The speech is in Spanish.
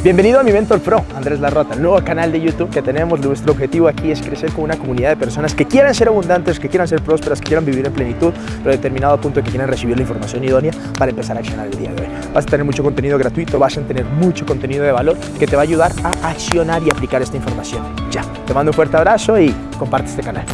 Bienvenido a mi Mentor Pro, Andrés Larrota, el nuevo canal de YouTube que tenemos. Nuestro objetivo aquí es crecer con una comunidad de personas que quieran ser abundantes, que quieran ser prósperas, que quieran vivir en plenitud, pero determinado punto que quieran recibir la información idónea para empezar a accionar el día de hoy. Vas a tener mucho contenido gratuito, vas a tener mucho contenido de valor que te va a ayudar a accionar y aplicar esta información. Ya, te mando un fuerte abrazo y comparte este canal.